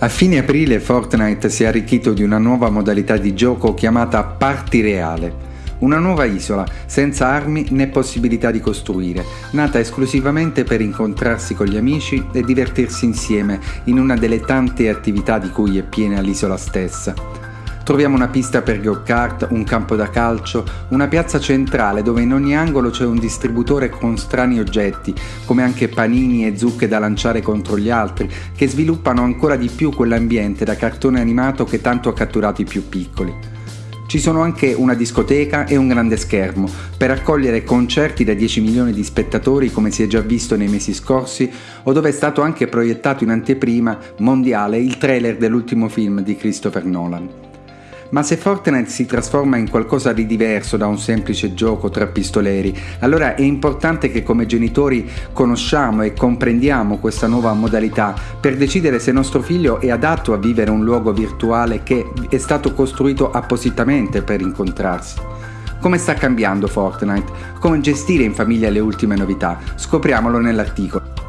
A fine aprile Fortnite si è arricchito di una nuova modalità di gioco chiamata Party Reale. Una nuova isola, senza armi né possibilità di costruire, nata esclusivamente per incontrarsi con gli amici e divertirsi insieme in una delle tante attività di cui è piena l'isola stessa. Troviamo una pista per go-kart, un campo da calcio, una piazza centrale dove in ogni angolo c'è un distributore con strani oggetti, come anche panini e zucche da lanciare contro gli altri, che sviluppano ancora di più quell'ambiente da cartone animato che tanto ha catturato i più piccoli. Ci sono anche una discoteca e un grande schermo per accogliere concerti da 10 milioni di spettatori come si è già visto nei mesi scorsi o dove è stato anche proiettato in anteprima mondiale il trailer dell'ultimo film di Christopher Nolan. Ma se Fortnite si trasforma in qualcosa di diverso da un semplice gioco tra pistoleri, allora è importante che come genitori conosciamo e comprendiamo questa nuova modalità per decidere se nostro figlio è adatto a vivere un luogo virtuale che è stato costruito appositamente per incontrarsi. Come sta cambiando Fortnite? Come gestire in famiglia le ultime novità? Scopriamolo nell'articolo.